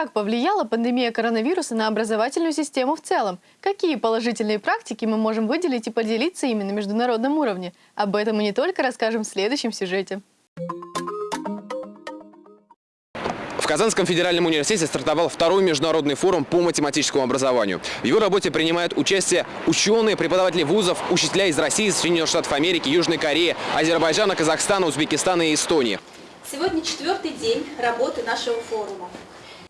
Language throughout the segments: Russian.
Как повлияла пандемия коронавируса на образовательную систему в целом? Какие положительные практики мы можем выделить и поделиться ими на международном уровне? Об этом мы не только расскажем в следующем сюжете. В Казанском федеральном университете стартовал второй международный форум по математическому образованию. В его работе принимают участие ученые, преподаватели вузов, учителя из России, Соединенных Штатов Америки, Южной Кореи, Азербайджана, Казахстана, Узбекистана и Эстонии. Сегодня четвертый день работы нашего форума.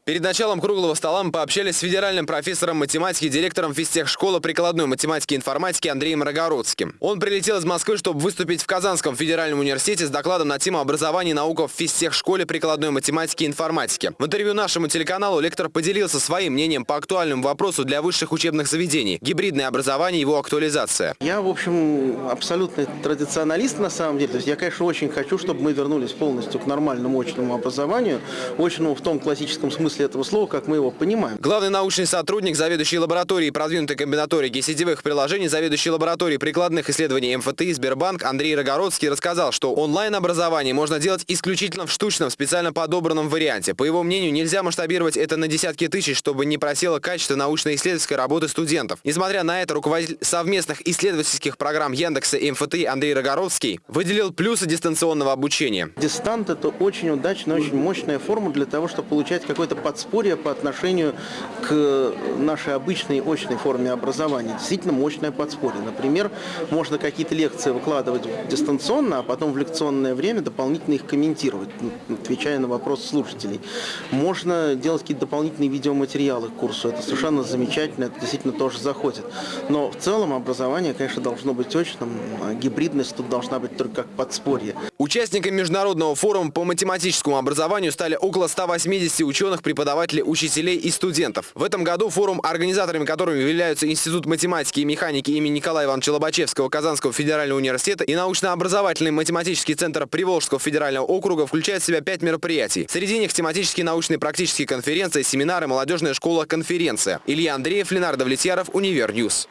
Перед началом круглого стола мы пообщались с федеральным профессором математики, директором физтехшколы прикладной математики и информатики Андреем Рогородским. Он прилетел из Москвы, чтобы выступить в Казанском федеральном университете с докладом на тему образования и наука в физтехшколе прикладной математики и информатики. В интервью нашему телеканалу лектор поделился своим мнением по актуальному вопросу для высших учебных заведений – гибридное образование и его актуализация. Я, в общем, абсолютный традиционалист на самом деле. То есть я, конечно, очень хочу, чтобы мы вернулись полностью к нормальному очному образованию. Очному в том классическом смысле этого слова, как мы его понимаем. Главный научный сотрудник, заведующий лабораторией продвинутой комбинаторики сетевых приложений, заведующий лабораторией прикладных исследований МФТИ Сбербанк Андрей Рогородский рассказал, что онлайн-образование можно делать исключительно в штучном, специально подобранном варианте. По его мнению, нельзя масштабировать это на десятки тысяч, чтобы не просело качество научно-исследовательской работы студентов. Несмотря на это, руководитель совместных исследовательских программ Яндекса и МФТИ Андрей Рогородский выделил плюсы дистанционного обучения. Дистант – это очень удачная, очень мощная форма для того, чтобы получать какой-то подспорье по отношению к нашей обычной очной форме образования. Действительно мощное подспорье. Например, можно какие-то лекции выкладывать дистанционно, а потом в лекционное время дополнительно их комментировать, отвечая на вопросы слушателей. Можно делать какие-то дополнительные видеоматериалы к курсу. Это совершенно замечательно, это действительно тоже заходит. Но в целом образование, конечно, должно быть очным, а гибридность тут должна быть только как подспорье. Участниками международного форума по математическому образованию стали около 180 ученых при преподавателей, учителей и студентов. В этом году форум, организаторами которого являются Институт математики и механики имени Николая Ивановича Лобачевского Казанского федерального университета и научно-образовательный математический центр Приволжского федерального округа включает в себя пять мероприятий. Среди них тематические научные практические конференции, семинары, молодежная школа, конференция. Илья Андреев, Ленар Давлетьяров, Univer News.